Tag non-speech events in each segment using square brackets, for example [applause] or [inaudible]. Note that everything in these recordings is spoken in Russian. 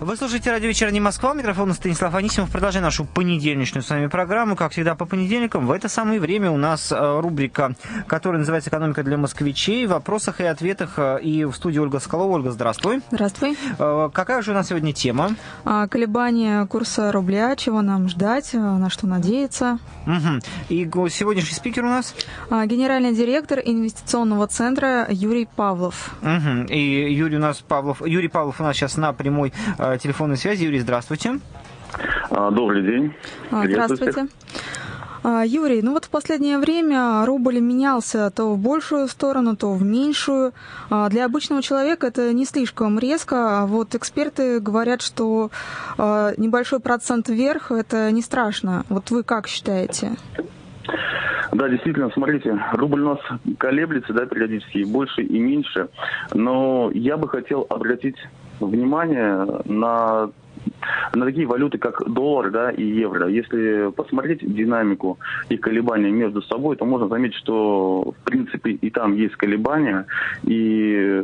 Вы слушаете радио «Вечерний Москва». Микрофон Станислав Анисимов. Продолжаем нашу понедельничную с вами программу. Как всегда, по понедельникам в это самое время у нас э, рубрика, которая называется «Экономика для москвичей». В вопросах и ответах. Э, и в студии Ольга Скалова. Ольга, здравствуй. Здравствуй. Э, какая же у нас сегодня тема? А, колебания курса рубля. Чего нам ждать? На что надеяться? Угу. И сегодняшний спикер у нас? А, генеральный директор инвестиционного центра Юрий Павлов. Угу. И Юрий у нас Павлов, Юрий Павлов у нас сейчас на прямой телефонной связи. Юрий, здравствуйте. А, добрый день. А, здравствуйте. А, Юрий, ну вот в последнее время рубль менялся то в большую сторону, то в меньшую. Для обычного человека это не слишком резко, а вот эксперты говорят, что небольшой процент вверх – это не страшно. Вот вы как считаете? Да, действительно, смотрите, рубль у нас колеблется, да, периодически и больше, и меньше. Но я бы хотел обратить внимание на на такие валюты, как доллар да, и евро. Если посмотреть динамику и колебания между собой, то можно заметить, что в принципе и там есть колебания, и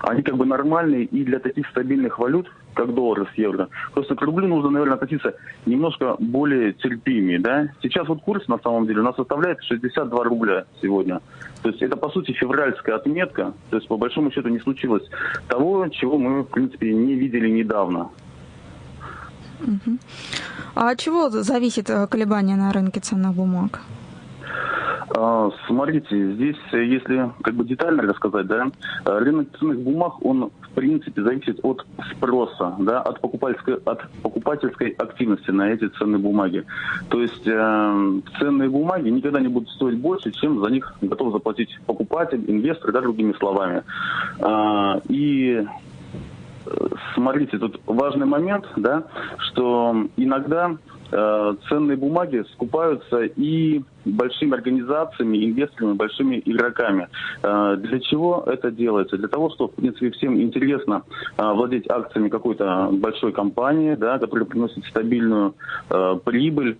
они как бы нормальные и для таких стабильных валют, как доллар с евро. Просто к рублю нужно, наверное, относиться немножко более терпимее. Да? Сейчас вот курс на самом деле у нас составляет 62 рубля сегодня. То есть это, по сути, февральская отметка. То есть, по большому счету, не случилось того, чего мы, в принципе, не видели недавно. А от чего зависит э, колебание на рынке ценных бумаг? А, смотрите, здесь, если как бы детально рассказать, да, рынок ценных бумаг, он в принципе зависит от спроса, да, от покупательской, от покупательской активности на эти ценные бумаги. То есть э, ценные бумаги никогда не будут стоить больше, чем за них готов заплатить покупатель, инвестор, да, другими словами. Э, и смотрите, тут важный момент, да, что иногда э, ценные бумаги скупаются и большими организациями, инвесторами, большими игроками. Э, для чего это делается? Для того, чтобы, в принципе, всем интересно э, владеть акциями какой-то большой компании, да, которая приносит стабильную э, прибыль.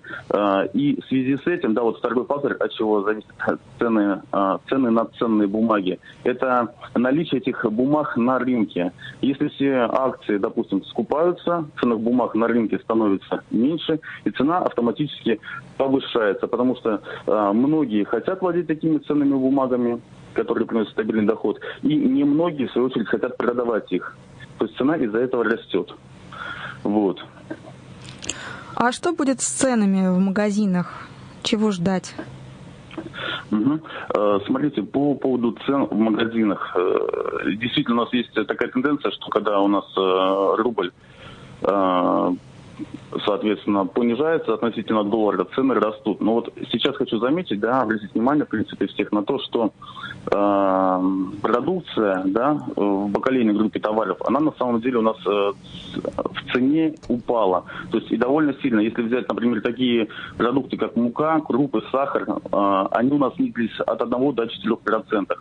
И в связи с этим, да, вот второй фактор, от чего зависят цены, цены на ценные бумаги, это наличие этих бумаг на рынке. Если все акции, допустим, скупаются, ценных бумаг на рынке становится меньше, и цена автоматически повышается, потому что многие хотят владеть такими ценными бумагами, которые приносят стабильный доход, и немногие, в свою очередь, хотят продавать их. То есть цена из-за этого растет. Вот. А что будет с ценами в магазинах? Чего ждать? Угу. Смотрите, по поводу цен в магазинах. Э, действительно, у нас есть такая тенденция, что когда у нас э, рубль соответственно, понижается относительно доллара, цены растут. Но вот сейчас хочу заметить, да, обратить внимание, в принципе, всех на то, что э, продукция, да, в бакалейной группе товаров, она на самом деле у нас э, в цене упала. То есть и довольно сильно. Если взять, например, такие продукты, как мука, крупы, сахар, э, они у нас снизились от 1 до 4 процентов.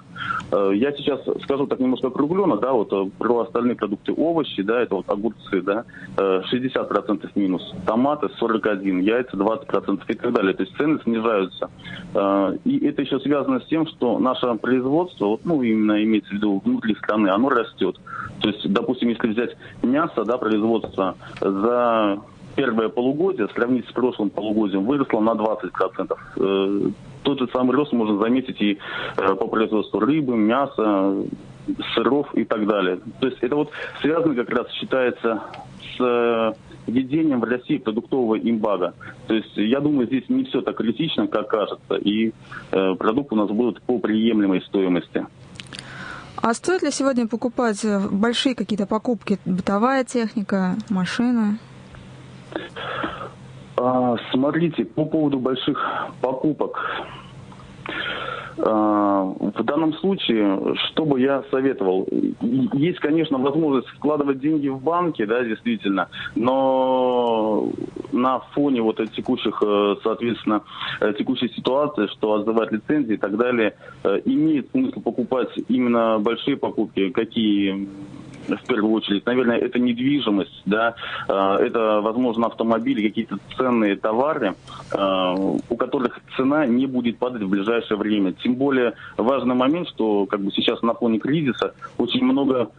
Э, я сейчас скажу так немножко округленно, да, вот э, про остальные продукты овощи, да, это вот огурцы, да, э, 60 процентов минус томаты 41, яйца 20% и так далее. То есть цены снижаются. А, и это еще связано с тем, что наше производство, вот, ну, именно имеется в виду внутри страны, оно растет. То есть, допустим, если взять мясо, да, производство за первое полугодие, сравнить с прошлым полугодием, выросло на 20%. Э, тот же самый рост можно заметить и э, по производству рыбы, мяса, сыров и так далее. То есть это вот связано как раз считается с введением в России продуктового имбага. То есть я думаю, здесь не все так критично, как кажется, и э, продукты у нас будут по приемлемой стоимости. А стоит ли сегодня покупать э, большие какие-то покупки? Бытовая техника, машина? А, смотрите, по поводу больших покупок. А, в данном случае, что бы я советовал? Есть, конечно, возможность вкладывать деньги в банки, да, действительно, но на фоне вот текущих, э, соответственно, э, текущей ситуации, что отзывать лицензии и так далее, э, имеет смысл покупать именно большие покупки, какие в первую очередь. Наверное, это недвижимость, да, э, это, возможно, автомобили, какие-то ценные товары, э, у которых цена не будет падать в ближайшее время. Тем более важный момент, что как бы сейчас на фоне кризиса очень много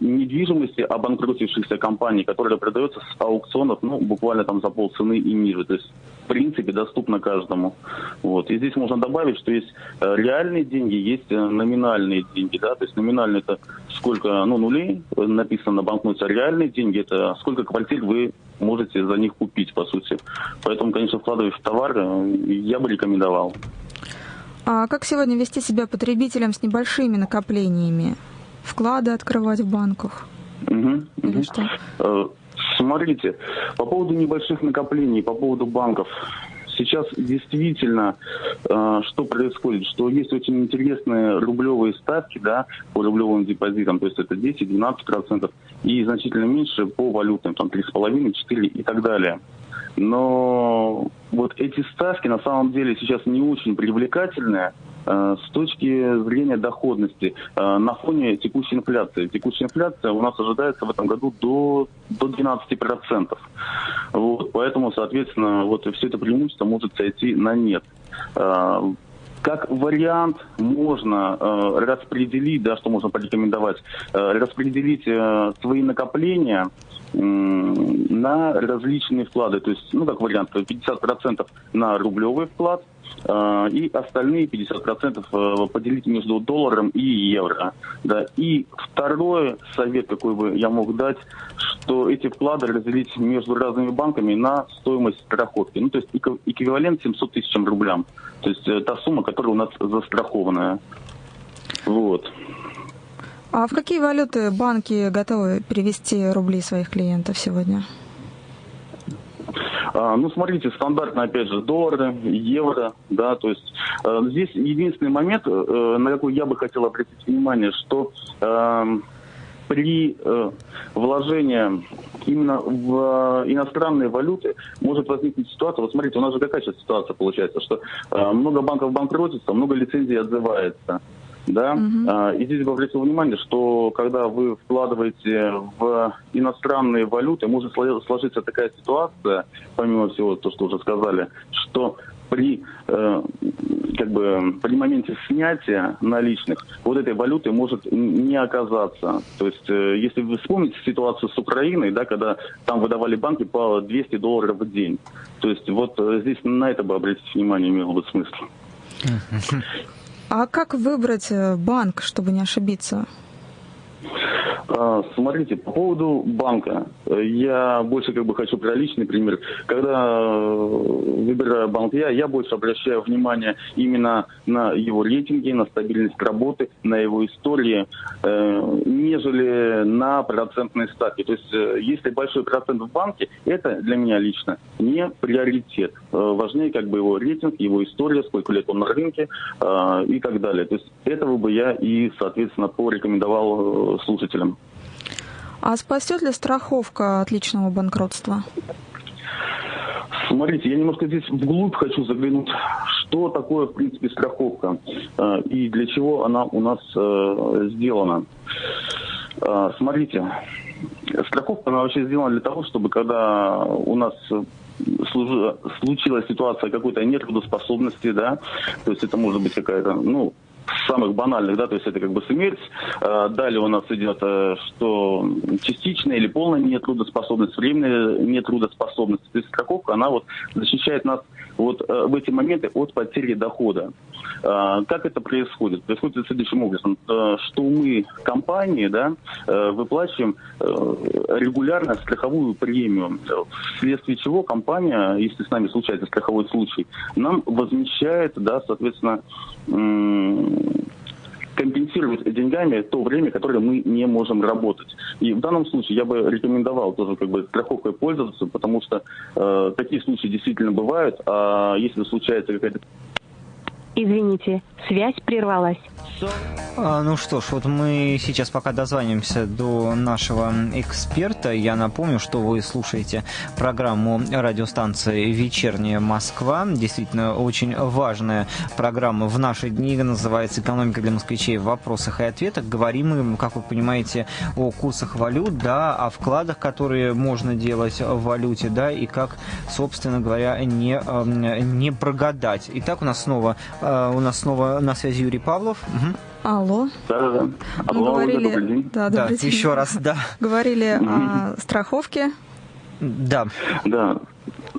недвижимости обанкротившихся компаний, которые продаются с аукционов, ну, буквально там за полцены и ниже. То есть в принципе доступно каждому. Вот. И здесь можно добавить, что есть э, реальные деньги, есть э, номинальные деньги. Да? То есть номинальные это сколько ну, нулей написано на банкноте, реальные деньги это сколько квартир вы можете за них купить, по сути. Поэтому, конечно, вкладывать в товар э, я бы рекомендовал. А как сегодня вести себя потребителям с небольшими накоплениями? Вклады открывать в банках? Угу, Или угу. что? Смотрите, по поводу небольших накоплений, по поводу банков, сейчас действительно э, что происходит, что есть очень интересные рублевые ставки, да, по рублевым депозитам, то есть это 10-12% и значительно меньше по валютным, там 3,5, 4 и так далее. Но вот эти ставки на самом деле сейчас не очень привлекательные, с точки зрения доходности э, на фоне текущей инфляции. Текущая инфляция у нас ожидается в этом году до, до 12%. Вот, поэтому, соответственно, вот все это преимущество может сойти на нет э, как вариант можно э, распределить, да, что можно порекомендовать, э, распределить э, свои накопления э, на различные вклады. То есть, ну, как вариант, 50% на рублевый вклад, Э, и остальные 50% э, поделить между долларом и евро. Да. И второй совет, какой бы я мог дать, что эти вклады разделить между разными банками на стоимость страховки. Ну, то есть эквивалент 700 тысячам рублям. То есть э, та сумма, которая у нас застрахованная. Вот. А в какие валюты банки готовы перевести рубли своих клиентов сегодня? А, ну, смотрите, стандартно, опять же, доллары, евро, да, то есть э, здесь единственный момент, э, на какой я бы хотел обратить внимание, что э, при э, вложении именно в э, иностранные валюты может возникнуть ситуация, вот смотрите, у нас же какая сейчас ситуация получается, что э, много банков банкротится, много лицензий отзывается да. Угу. И здесь бы обратил внимание, что когда вы вкладываете в иностранные валюты, может сложиться такая ситуация, помимо всего то, что уже сказали, что при, э, как бы, при моменте снятия наличных вот этой валюты может не оказаться. То есть, э, если вы вспомните ситуацию с Украиной, да, когда там выдавали банки по 200 долларов в день. То есть, вот э, здесь на это бы обратить внимание имело бы смысл. А как выбрать э, банк, чтобы не ошибиться? А, смотрите, по поводу банка, я больше как бы хочу про личный пример. Когда э, выбираю банк я, я больше обращаю внимание именно на его рейтинги, на стабильность работы, на его истории, э, нежели на процентные ставки. То есть, э, если большой процент в банке, это для меня лично не приоритет. Важнее как бы его рейтинг, его история, сколько лет он на рынке и так далее. То есть, этого бы я и, соответственно, порекомендовал слушателям. А спасет ли страховка от личного банкротства? Смотрите, я немножко здесь вглубь хочу заглянуть, что такое, в принципе, страховка э, и для чего она у нас э, сделана. Э, смотрите, страховка, она вообще сделана для того, чтобы когда у нас случилась ситуация какой-то нетрудоспособности, да, то есть это может быть какая-то, ну, самых банальных, да, то есть это как бы смерть. А, далее у нас идет, э, что частичная или полная нетрудоспособность, временная нетрудоспособность. То есть страховка, она вот защищает нас вот э, в эти моменты от потери дохода. Как это происходит? Происходит следующим образом, э, что мы, компании, да, выплачиваем регулярно страховую премию, вследствие чего компания, если с нами случается страховой случай, нам возмещает, да, соответственно, компенсировать деньгами то время, которое мы не можем работать. И в данном случае я бы рекомендовал тоже как бы страховкой пользоваться, потому что э, такие случаи действительно бывают, а если случается какая-то Извините, связь прервалась. А, ну что ж, вот мы сейчас пока дозвонимся до нашего эксперта. Я напомню, что вы слушаете программу радиостанции «Вечерняя Москва». Действительно, очень важная программа в наши дни. Называется «Экономика для москвичей в вопросах и ответах». Говорим мы, как вы понимаете, о курсах валют, да, о вкладах, которые можно делать в валюте, да, и как, собственно говоря, не, не прогадать. Итак, у нас снова, э, у нас снова на связи Юрий Павлов. Угу. Алло. Да, да, да. Мы говорили, добрый день. Да, добрый да, день. еще раз, да. Говорили о страховке. Да. Да.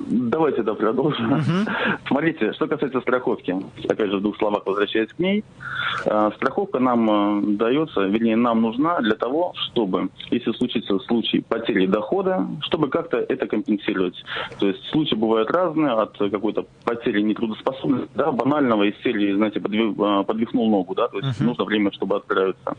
Давайте, да, продолжим. Угу. Смотрите, что касается страховки, опять же, в двух словах возвращаясь к ней, э, страховка нам э, дается, вернее, нам нужна для того, чтобы, если случится случай потери дохода, чтобы как-то это компенсировать. То есть случаи бывают разные, от какой-то потери нетрудоспособности, да, банального из серии, знаете, э, подвихнул ногу, да, то есть угу. нужно время, чтобы отправиться.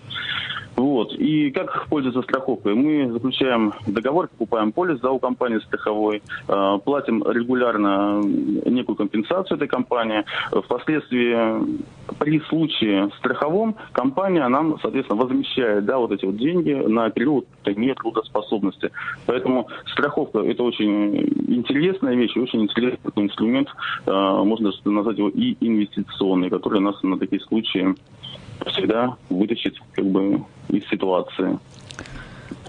Вот. И как пользоваться страховкой? Мы заключаем договор, покупаем полис за у компании страховой, платим регулярно некую компенсацию этой компании. Впоследствии при случае страховом компания нам, соответственно, возмещает да, вот эти вот деньги на период нетрудоспособности. Поэтому страховка – это очень интересная вещь, очень интересный инструмент, а, можно назвать его и инвестиционный, который нас на такие случаи всегда вытащит как бы из ситуации.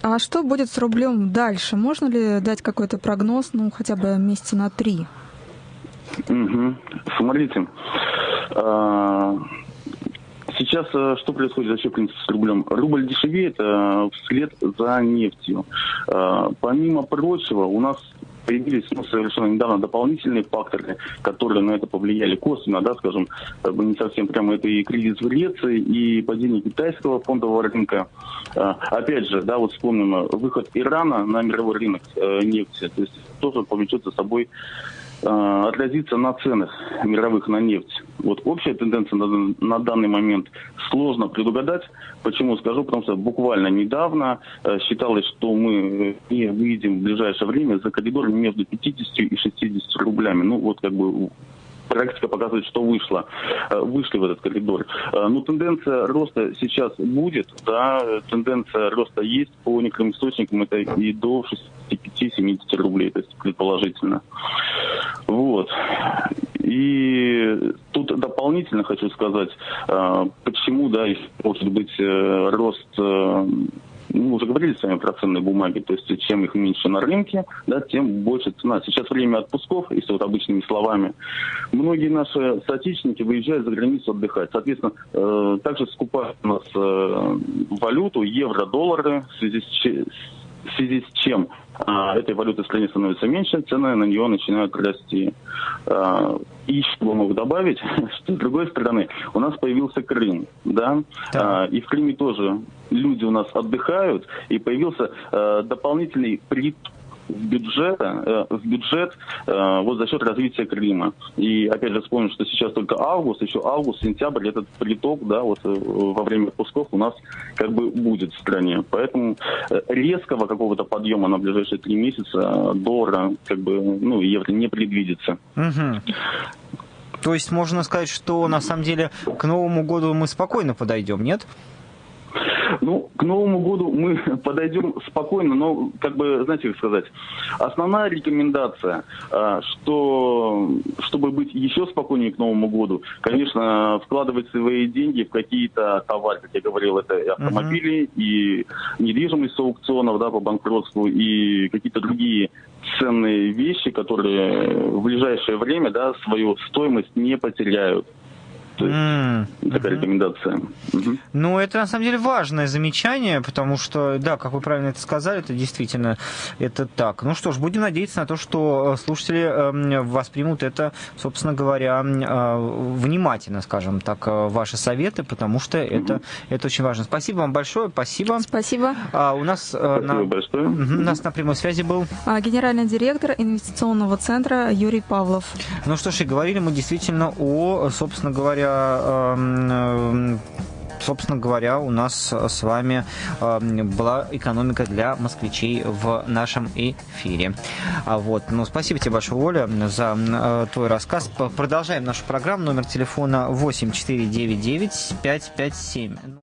А что будет с рублем дальше? Можно ли дать какой-то прогноз, ну, хотя бы месяца на три? Угу. Смотрите, а, сейчас э, что происходит в принципе, с рублем? Рубль дешевеет э, вслед за нефтью. А, помимо прочего, у нас появились ну, совершенно недавно дополнительные факторы, которые на это повлияли косвенно, да, скажем, не совсем прямо это и кризис в Греции, и падение китайского фондового рынка. А, опять же, да, вот вспомним выход Ирана на мировой рынок э, нефти, то есть тоже повлечет за собой Э, отразится на ценах мировых на нефть. Вот общая тенденция на, на данный момент сложно предугадать. Почему скажу? Потому что буквально недавно э, считалось, что мы не выйдем в ближайшее время за коридор между 50 и 60 рублями. Ну вот как бы практика показывает, что вышло, э, вышли в этот коридор. Э, ну, тенденция роста сейчас будет, да, тенденция роста есть по некоторым источникам, это и до 65-70 рублей, то есть предположительно. Вот. И тут дополнительно хочу сказать, э, почему, да, может быть рост мы уже говорили с вами про ценные бумаги, то есть чем их меньше на рынке, да, тем больше цена. Сейчас время отпусков, если вот обычными словами. Многие наши соотечественники выезжают за границу отдыхать. Соответственно, э, также скупают у нас э, валюту, евро, доллары, в связи с, в связи с чем а, этой валюты в стране становится меньше, цены на нее начинают расти. А, и что могу добавить, [laughs] что с другой стороны, у нас появился Крым, да, да. А, и в Крыме тоже люди у нас отдыхают, и появился а, дополнительный приток в бюджет, э, в бюджет э, вот за счет развития Крыма. И опять же вспомним, что сейчас только август, еще август, сентябрь, этот приток, да, вот э, во время отпусков у нас как бы будет в стране. Поэтому резкого какого-то подъема на ближайшие три месяца доллара, как бы, ну, евро не предвидится. То есть можно сказать, что на самом деле к Новому году мы спокойно подойдем, нет? Ну, к Новому году мы [laughs] подойдем спокойно, но, как бы, знаете, как сказать, основная рекомендация, а, что, чтобы быть еще спокойнее к Новому году, конечно, вкладывать свои деньги в какие-то товары, как я говорил, это и автомобили, uh-huh. и недвижимость с аукционов, да, по банкротству, и какие-то другие ценные вещи, которые в ближайшее время, да, свою стоимость не потеряют. То есть mm-hmm. такая рекомендация. Угу. Ну, это на самом деле важное замечание, потому что, да, как вы правильно это сказали, это действительно это так. Ну что ж, будем надеяться на то, что э, слушатели эм, воспримут это, собственно говоря, э, внимательно, скажем так, э, ваши советы, потому что mm-hmm. это, это очень важно. Спасибо вам большое, спасибо. Спасибо. А, у нас спасибо на... большое. У нас на прямой связи был а, генеральный директор инвестиционного центра Юрий Павлов. Ну что ж, и говорили мы действительно о, собственно говоря, Эм, собственно говоря, у нас с вами была экономика для москвичей в нашем эфире. А вот, ну, спасибо тебе большое, Оля, за твой рассказ. Продолжаем нашу программу. Номер телефона 8499 557.